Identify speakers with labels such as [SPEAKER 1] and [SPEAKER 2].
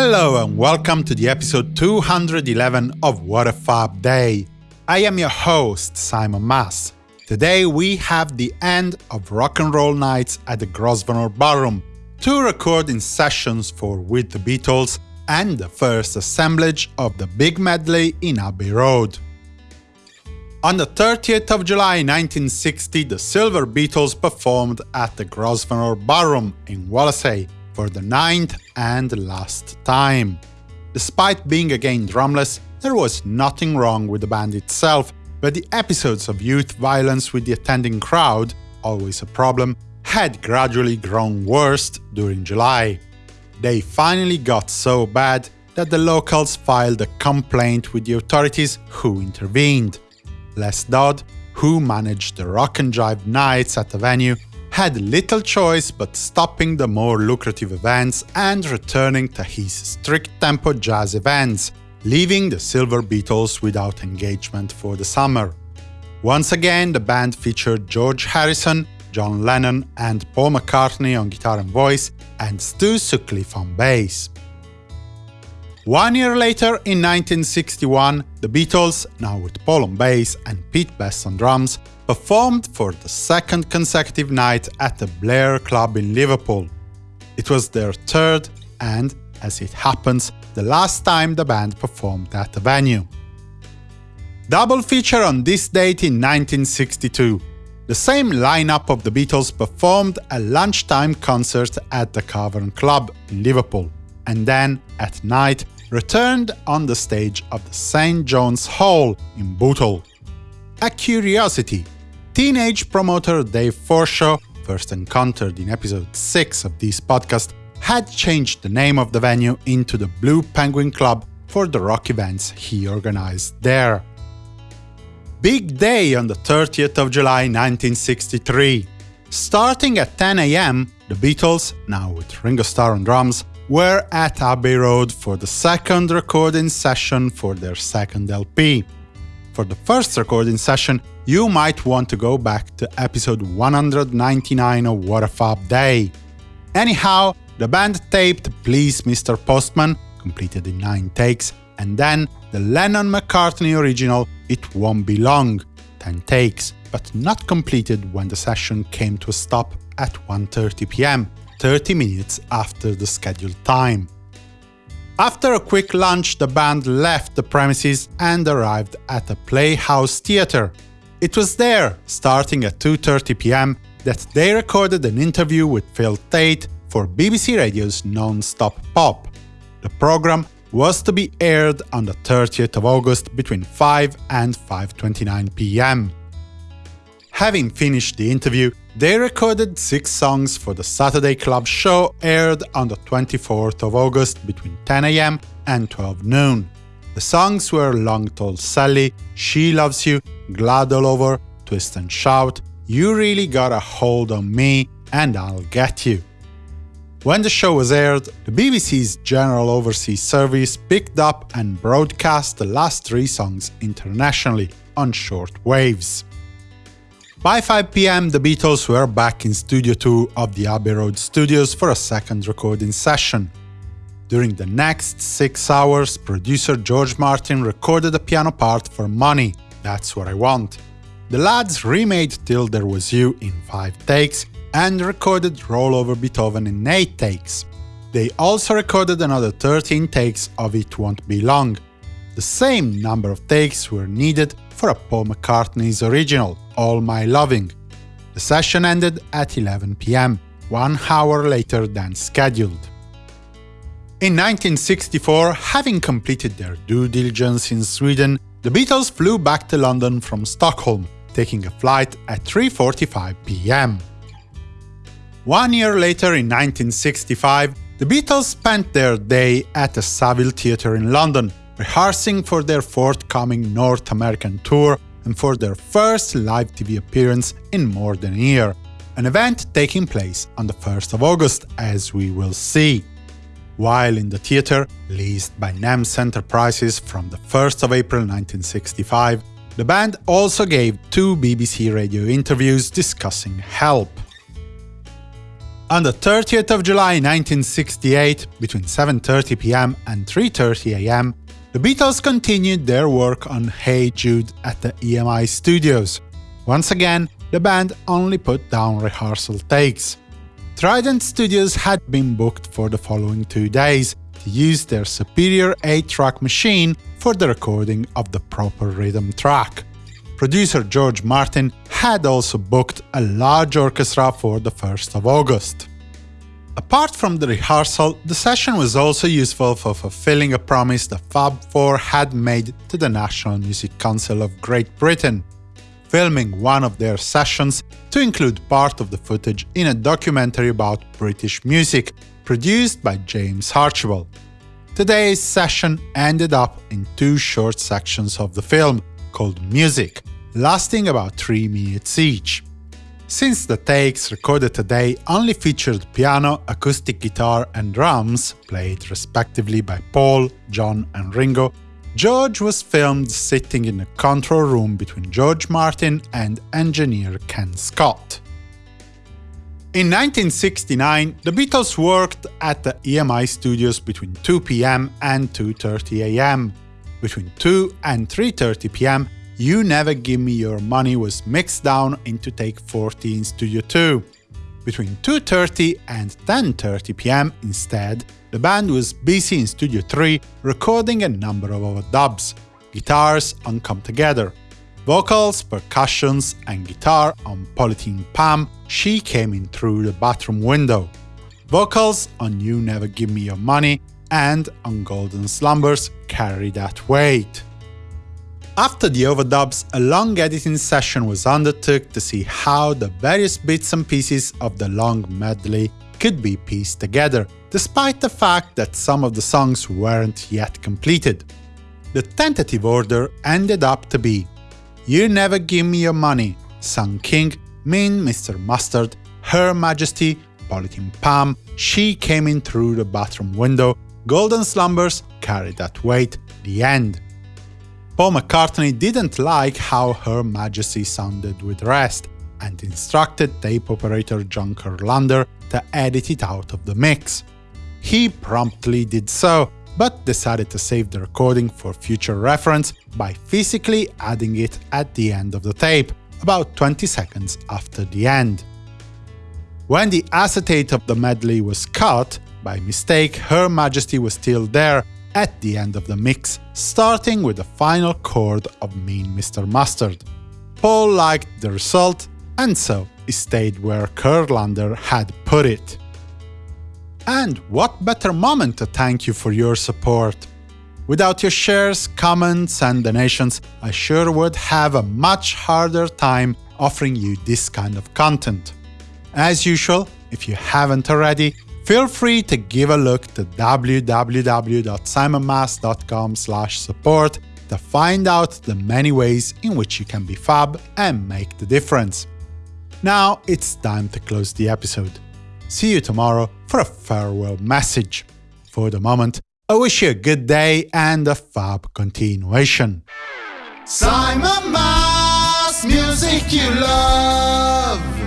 [SPEAKER 1] Hello and welcome to the episode 211 of What a Fab Day. I am your host, Simon Mas. Today we have the end of rock and roll nights at the Grosvenor Ballroom, two recording sessions for With the Beatles, and the first assemblage of the big medley in Abbey Road. On the 30th of July 1960, the Silver Beatles performed at the Grosvenor Ballroom in Wallasey for the ninth and last time. Despite being again drumless, there was nothing wrong with the band itself, but the episodes of youth violence with the attending crowd, always a problem, had gradually grown worse during July. They finally got so bad that the locals filed a complaint with the authorities who intervened. Les Dodd, who managed the Rock and Jive nights at the venue, had little choice but stopping the more lucrative events and returning to his strict tempo jazz events, leaving the Silver Beatles without engagement for the summer. Once again, the band featured George Harrison, John Lennon and Paul McCartney on guitar and voice, and Stu Sutcliffe on bass. One year later, in 1961, the Beatles, now with Paul on bass and Pete Best on drums, performed for the second consecutive night at the Blair Club in Liverpool. It was their third and, as it happens, the last time the band performed at the venue. Double feature on this date in 1962. The same lineup of the Beatles performed a lunchtime concert at the Cavern Club in Liverpool, and then, at night, returned on the stage of the St. John's Hall in Bootle. A curiosity, teenage promoter Dave Forshaw, first encountered in episode 6 of this podcast, had changed the name of the venue into the Blue Penguin Club for the rock events he organized there. Big day on the 30th of July 1963. Starting at 10 am, the Beatles, now with Ringo Starr on drums, were at Abbey Road for the second recording session for their second LP. For the first recording session, you might want to go back to episode 199 of What a Fab Day. Anyhow, the band taped Please Mr. Postman, completed in 9 takes, and then the Lennon-McCartney original It Won't Be Long, 10 takes, but not completed when the session came to a stop at 1.30 pm, 30 minutes after the scheduled time. After a quick lunch, the band left the premises and arrived at the Playhouse Theatre. It was there, starting at 2.30 pm, that they recorded an interview with Phil Tate for BBC Radio's Non-Stop Pop. The program was to be aired on the 30th of August between 5 and 5.29 pm. Having finished the interview, they recorded six songs for the Saturday Club show aired on the 24th of August between 10am and 12 noon. The songs were Long Tall Sally, She Loves You, Glad All Over, Twist and Shout, You Really Got a Hold on Me, and I'll Get You. When the show was aired, the BBC's General Overseas Service picked up and broadcast the last three songs internationally on short waves. By 5 pm, the Beatles were back in Studio 2 of the Abbey Road studios for a second recording session. During the next six hours, producer George Martin recorded a piano part for Money, That's What I Want. The lads remade Till There Was You in 5 takes and recorded Roll Over Beethoven in 8 takes. They also recorded another 13 takes of It Won't Be Long. The same number of takes were needed for a Paul McCartney's original, All My Loving. The session ended at 11 pm, one hour later than scheduled. In 1964, having completed their due diligence in Sweden, the Beatles flew back to London from Stockholm, taking a flight at 3.45 pm. One year later, in 1965, the Beatles spent their day at the Savile Theatre in London, rehearsing for their forthcoming North American tour and for their first live TV appearance in more than a year, an event taking place on the 1st of August, as we will see. While in the theatre, leased by NEMS Enterprises from the 1st of April 1965, the band also gave two BBC radio interviews discussing Help. On the 30th of July 1968, between 7.30 pm and 3.30 am, the Beatles continued their work on Hey Jude at the EMI studios. Once again, the band only put down rehearsal takes. Trident Studios had been booked for the following two days to use their superior 8-track machine for the recording of the proper rhythm track. Producer George Martin had also booked a large orchestra for the 1st of August. Apart from the rehearsal, the session was also useful for fulfilling a promise the Fab Four had made to the National Music Council of Great Britain, filming one of their sessions to include part of the footage in a documentary about British music, produced by James Archibald. Today's session ended up in two short sections of the film, called Music, lasting about 3 minutes each. Since the takes recorded today only featured piano, acoustic guitar and drums, played respectively by Paul, John and Ringo, George was filmed sitting in a control room between George Martin and engineer Ken Scott. In 1969, the Beatles worked at the EMI studios between 2 pm and 2.30 am. Between 2 and 3.30 pm, You Never Give Me Your Money was mixed down into take 40 in Studio 2. Between 2.30 and 10.30 pm, instead, the band was busy in Studio 3 recording a number of overdubs, guitars on Come Together, vocals, percussions, and guitar on Polythene Pam, She Came In Through the Bathroom Window, vocals on You Never Give Me Your Money, and on Golden Slumbers, Carry That Weight. After the overdubs, a long editing session was undertook to see how the various bits and pieces of the long medley could be pieced together, despite the fact that some of the songs weren't yet completed. The tentative order ended up to be you Never Give Me Your Money, Sun King, Mean Mr. Mustard, Her Majesty, Polythene Pam, She Came In Through the Bathroom Window, Golden Slumbers, Carry That Weight, The End. Paul McCartney didn't like how Her Majesty sounded with rest, and instructed tape operator John Kurlander to edit it out of the mix. He promptly did so, but decided to save the recording for future reference by physically adding it at the end of the tape, about 20 seconds after the end. When the acetate of the medley was cut, by mistake Her Majesty was still there at the end of the mix, starting with the final chord of Mean Mr. Mustard. Paul liked the result, and so it stayed where Kurlander had put it. And what better moment to thank you for your support? Without your shares, comments and donations, I sure would have a much harder time offering you this kind of content. As usual, if you haven't already, feel free to give a look to www.simonmas.com support to find out the many ways in which you can be fab and make the difference. Now it's time to close the episode. See you tomorrow for a farewell message. For the moment, I wish you a good day and a fab continuation.
[SPEAKER 2] Simon Mas, music you love.